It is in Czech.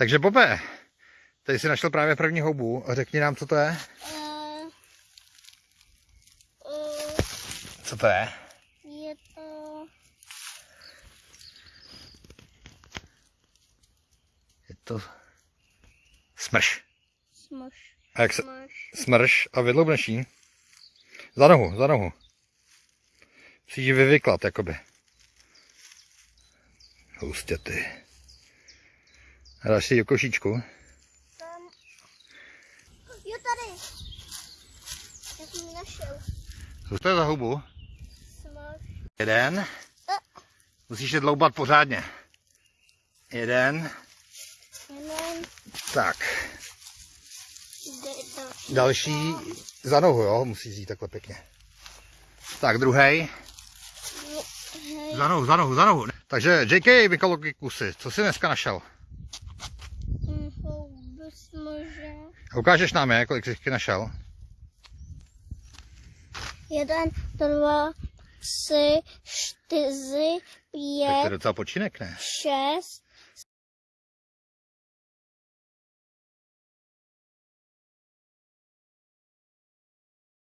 Takže Bobe, tady si našel právě první houbu. Řekni nám, co to je. Co to je? je to... Je to smrš. Smoš. A jak se... Smoš. Smrš a vydloubneš jí. Za nohu, za nohu. Musíš ji vyvyklat, jakoby. Hustě ty. A dáš si do košíčku. Tam... Jo, tady. Já jsem ji našel. Co to je za? Smoš. Jeden. Musíš je dloubat pořádně. Jeden. Jeden. Tak. Další. Další za nohu, jo? Musíš jít takhle pěkně. Tak, druhý. Hej. Za nohu, za nohu, za nohu. Takže JK Mikaloky kusy, co jsi dneska našel? Houbu smože. Ukážeš nám je, kolik jsi našel? Jeden, dva, tři, čtyři, Tak to je pět, docela počinek, ne? šest,